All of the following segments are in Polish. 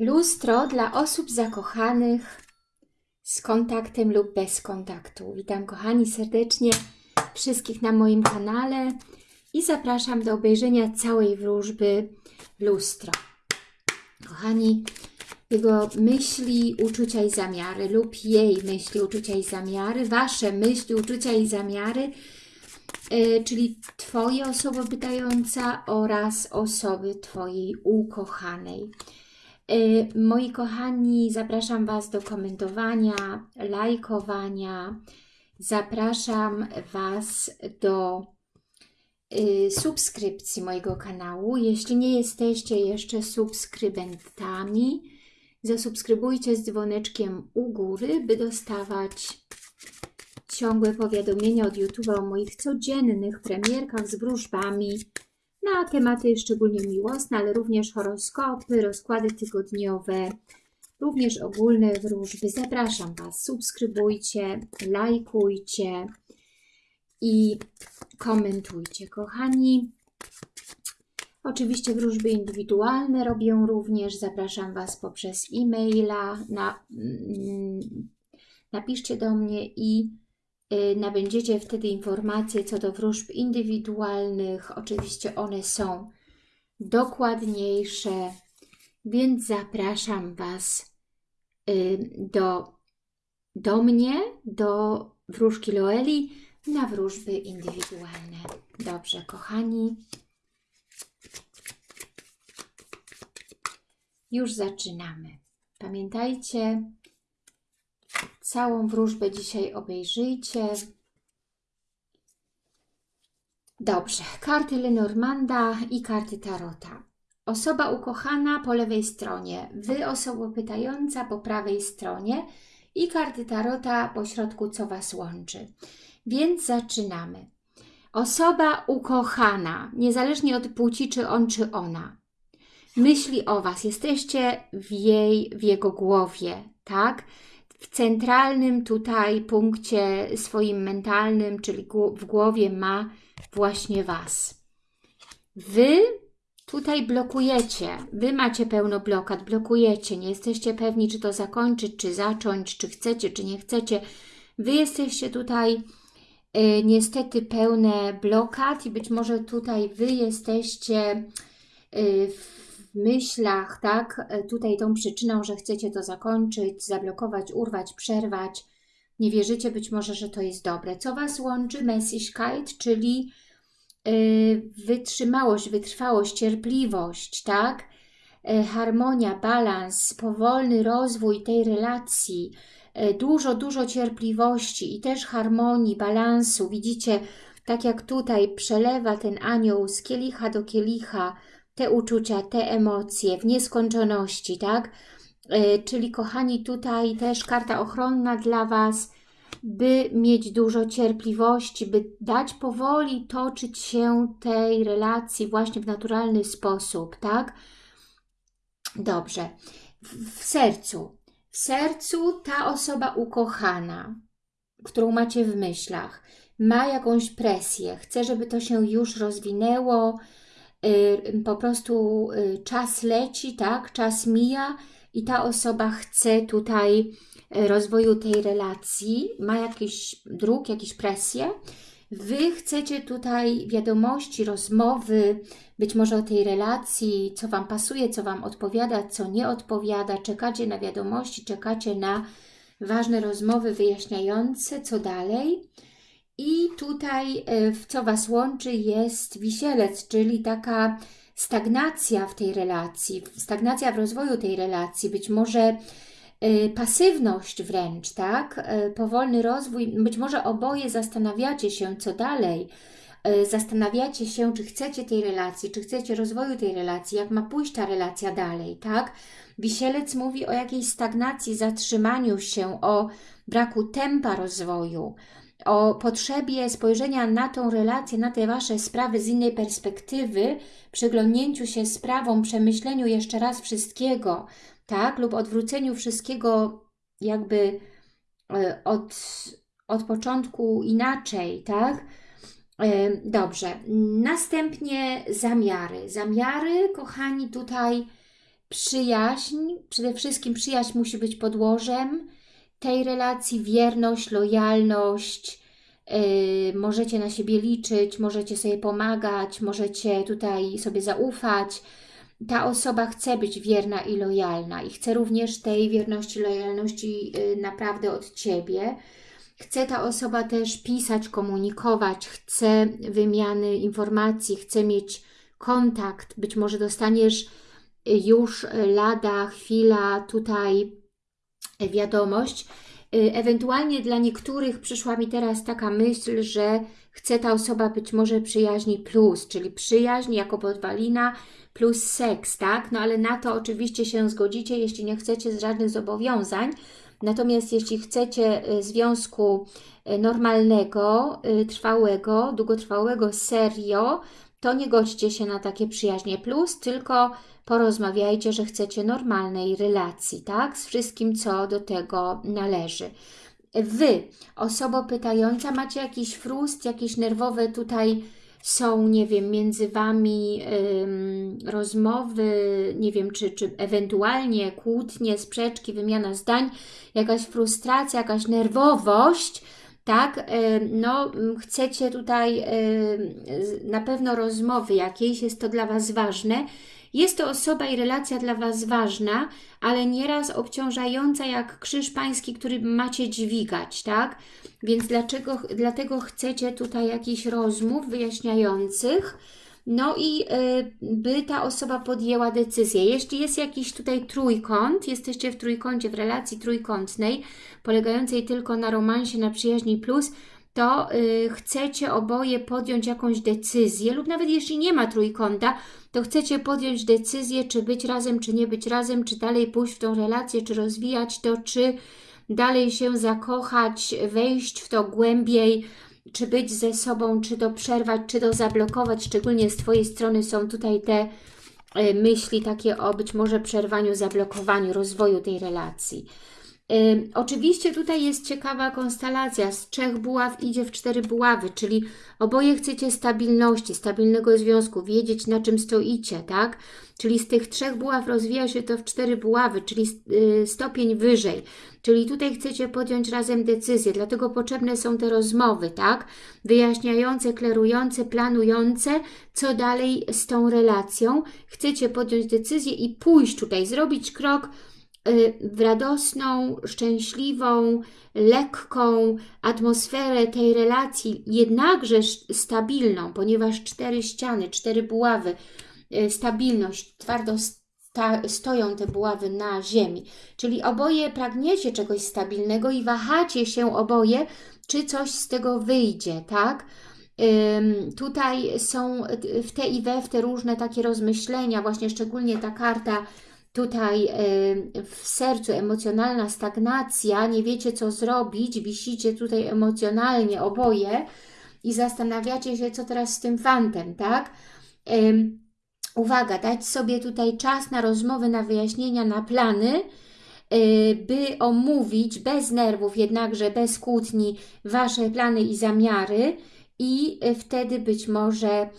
Lustro dla osób zakochanych z kontaktem lub bez kontaktu. Witam kochani serdecznie wszystkich na moim kanale i zapraszam do obejrzenia całej wróżby Lustro. Kochani, jego myśli, uczucia i zamiary lub jej myśli, uczucia i zamiary, Wasze myśli, uczucia i zamiary, yy, czyli Twoje osoba pytająca oraz osoby Twojej ukochanej. Y, moi kochani, zapraszam Was do komentowania, lajkowania. Zapraszam Was do y, subskrypcji mojego kanału. Jeśli nie jesteście jeszcze subskrybentami, zasubskrybujcie z dzwoneczkiem u góry, by dostawać ciągłe powiadomienia od YouTube'a o moich codziennych premierkach z wróżbami, na tematy szczególnie miłosne, ale również horoskopy, rozkłady tygodniowe, również ogólne wróżby. Zapraszam Was, subskrybujcie, lajkujcie i komentujcie, kochani. Oczywiście wróżby indywidualne robię również. Zapraszam Was poprzez e-maila. Na, mm, napiszcie do mnie i nabędziecie wtedy informacje co do wróżb indywidualnych. Oczywiście one są dokładniejsze, więc zapraszam Was y, do, do mnie, do wróżki Loeli na wróżby indywidualne. Dobrze, kochani. Już zaczynamy. Pamiętajcie, Całą wróżbę dzisiaj obejrzyjcie. Dobrze, karty Lenormanda i karty Tarota. Osoba ukochana po lewej stronie, Wy osoba pytająca po prawej stronie i karty Tarota po środku, co Was łączy. Więc zaczynamy. Osoba ukochana, niezależnie od płci, czy on, czy ona, myśli o Was, jesteście w jej, w jego głowie, tak? W centralnym tutaj punkcie swoim mentalnym, czyli w głowie ma właśnie Was. Wy tutaj blokujecie, Wy macie pełno blokad, blokujecie, nie jesteście pewni, czy to zakończyć, czy zacząć, czy chcecie, czy nie chcecie. Wy jesteście tutaj y, niestety pełne blokad i być może tutaj Wy jesteście y, w w myślach, tak, e, tutaj tą przyczyną, że chcecie to zakończyć, zablokować, urwać, przerwać, nie wierzycie być może, że to jest dobre. Co Was łączy? Messigkeit, czyli yy, wytrzymałość, wytrwałość, cierpliwość, tak? Yy, harmonia, balans, powolny rozwój tej relacji, dużo, dużo cierpliwości i też harmonii, balansu. Widzicie, tak jak tutaj przelewa ten anioł z kielicha do kielicha, te uczucia, te emocje w nieskończoności, tak? E, czyli kochani, tutaj też karta ochronna dla Was, by mieć dużo cierpliwości, by dać powoli toczyć się tej relacji właśnie w naturalny sposób, tak? Dobrze. W, sercu. W sercu ta osoba ukochana, którą macie w myślach, ma jakąś presję, chce, żeby to się już rozwinęło, po prostu y, czas leci, tak, czas mija i ta osoba chce tutaj y, rozwoju tej relacji, ma jakiś dróg, jakieś presje. Wy chcecie tutaj wiadomości, rozmowy, być może o tej relacji, co Wam pasuje, co Wam odpowiada, co nie odpowiada. Czekacie na wiadomości, czekacie na ważne rozmowy wyjaśniające, co dalej. I tutaj, e, co Was łączy, jest wisielec, czyli taka stagnacja w tej relacji, stagnacja w rozwoju tej relacji, być może e, pasywność wręcz, tak? E, powolny rozwój, być może oboje zastanawiacie się, co dalej, zastanawiacie się, czy chcecie tej relacji, czy chcecie rozwoju tej relacji, jak ma pójść ta relacja dalej, tak? Wisielec mówi o jakiejś stagnacji, zatrzymaniu się, o braku tempa rozwoju, o potrzebie spojrzenia na tą relację, na te Wasze sprawy z innej perspektywy, przyglądnięciu się sprawom, przemyśleniu jeszcze raz wszystkiego, tak? Lub odwróceniu wszystkiego jakby e, od, od początku inaczej, tak? E, dobrze. Następnie zamiary. Zamiary, kochani, tutaj przyjaźń, przede wszystkim przyjaźń musi być podłożem tej relacji, wierność, lojalność, yy, możecie na siebie liczyć, możecie sobie pomagać, możecie tutaj sobie zaufać. Ta osoba chce być wierna i lojalna i chce również tej wierności, lojalności yy, naprawdę od Ciebie. Chce ta osoba też pisać, komunikować, chce wymiany informacji, chce mieć kontakt. Być może dostaniesz już lada chwila tutaj wiadomość. Ewentualnie dla niektórych przyszła mi teraz taka myśl, że chce ta osoba być może przyjaźni plus, czyli przyjaźń jako podwalina plus seks, tak? No ale na to oczywiście się zgodzicie, jeśli nie chcecie żadnych zobowiązań. Natomiast jeśli chcecie y, związku y, normalnego, y, trwałego, długotrwałego, serio, to nie godźcie się na takie przyjaźnie plus, tylko porozmawiajcie, że chcecie normalnej relacji, tak? Z wszystkim, co do tego należy. Wy, osoba pytająca, macie jakiś frust, jakieś nerwowe tutaj są, nie wiem, między Wami ym, rozmowy, nie wiem, czy, czy ewentualnie kłótnie, sprzeczki, wymiana zdań, jakaś frustracja, jakaś nerwowość, tak, no chcecie tutaj na pewno rozmowy jakiejś, jest to dla Was ważne, jest to osoba i relacja dla Was ważna, ale nieraz obciążająca jak krzyż pański, który macie dźwigać, tak? Więc dlaczego, dlatego chcecie tutaj jakichś rozmów wyjaśniających, no i y, by ta osoba podjęła decyzję. Jeśli jest jakiś tutaj trójkąt, jesteście w trójkącie, w relacji trójkątnej, polegającej tylko na romansie, na przyjaźni plus, to y, chcecie oboje podjąć jakąś decyzję lub nawet jeśli nie ma trójkąta, to chcecie podjąć decyzję, czy być razem, czy nie być razem, czy dalej pójść w tą relację, czy rozwijać to, czy dalej się zakochać, wejść w to głębiej, czy być ze sobą, czy to przerwać, czy to zablokować. Szczególnie z Twojej strony są tutaj te y, myśli takie o być może przerwaniu, zablokowaniu rozwoju tej relacji. Oczywiście tutaj jest ciekawa konstelacja. Z trzech buław idzie w cztery buławy, czyli oboje chcecie stabilności, stabilnego związku, wiedzieć na czym stoicie, tak? Czyli z tych trzech buław rozwija się to w cztery buławy, czyli y, stopień wyżej. Czyli tutaj chcecie podjąć razem decyzję, dlatego potrzebne są te rozmowy, tak? Wyjaśniające, klerujące, planujące, co dalej z tą relacją. Chcecie podjąć decyzję i pójść tutaj, zrobić krok w radosną, szczęśliwą, lekką atmosferę tej relacji, jednakże stabilną, ponieważ cztery ściany, cztery buławy, y, stabilność, twardo sta stoją te buławy na ziemi. Czyli oboje pragniecie czegoś stabilnego i wahacie się oboje, czy coś z tego wyjdzie, tak? Tutaj są w te i we w te różne takie rozmyślenia, właśnie szczególnie ta karta tutaj w sercu emocjonalna stagnacja, nie wiecie co zrobić, wisicie tutaj emocjonalnie oboje i zastanawiacie się, co teraz z tym fantem, tak? Uwaga, dać sobie tutaj czas na rozmowy, na wyjaśnienia, na plany, y, by omówić bez nerwów, jednakże bez kłótni, Wasze plany i zamiary i y, wtedy być może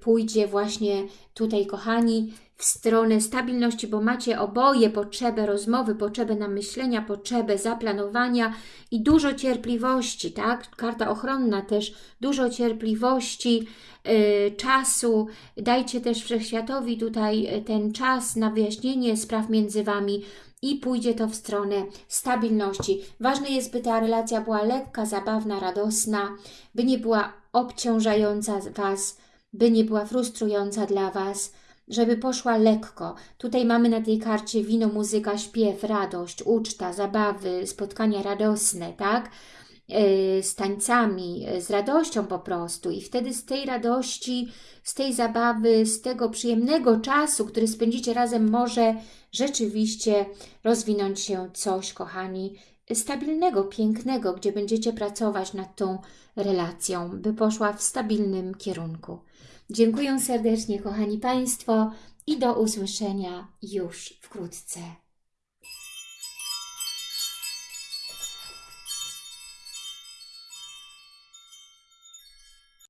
pójdzie właśnie tutaj, kochani, w stronę stabilności, bo macie oboje potrzebę rozmowy, potrzebę namyślenia, potrzebę zaplanowania i dużo cierpliwości, tak? Karta ochronna też, dużo cierpliwości, yy, czasu. Dajcie też Wszechświatowi tutaj y, ten czas na wyjaśnienie spraw między Wami i pójdzie to w stronę stabilności. Ważne jest, by ta relacja była lekka, zabawna, radosna, by nie była obciążająca Was, by nie była frustrująca dla Was, żeby poszła lekko. Tutaj mamy na tej karcie wino, muzyka, śpiew, radość, uczta, zabawy, spotkania radosne, tak? E, z tańcami, e, z radością po prostu. I wtedy z tej radości, z tej zabawy, z tego przyjemnego czasu, który spędzicie razem, może rzeczywiście rozwinąć się coś, kochani, stabilnego, pięknego, gdzie będziecie pracować nad tą relacją, by poszła w stabilnym kierunku. Dziękuję serdecznie, kochani Państwo, i do usłyszenia już wkrótce.